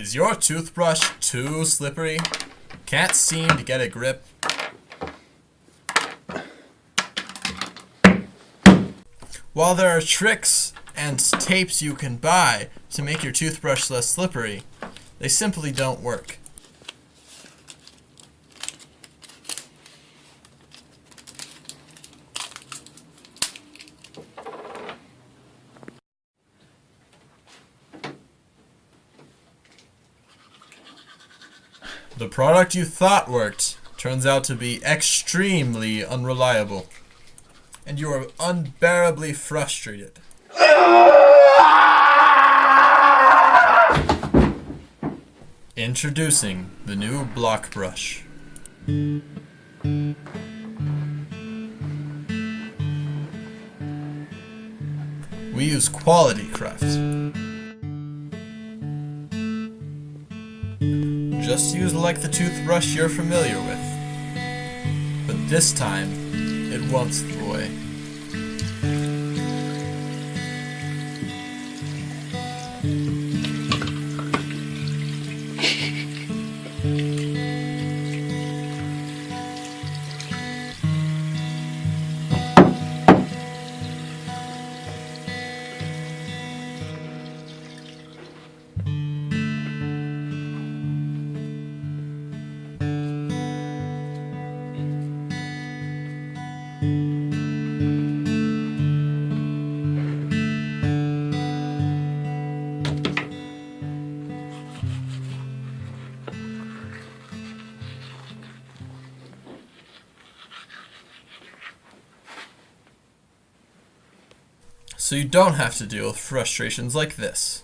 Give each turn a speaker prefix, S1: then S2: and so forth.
S1: Is your toothbrush too slippery? Can't seem to get a grip? While there are tricks and tapes you can buy to make your toothbrush less slippery, they simply don't work. The product you thought worked turns out to be extremely unreliable. And you are unbearably frustrated. Introducing the new block brush. We use quality craft. Just use like the toothbrush you're familiar with. But this time, it won't slip away. So you don't have to deal with frustrations like this.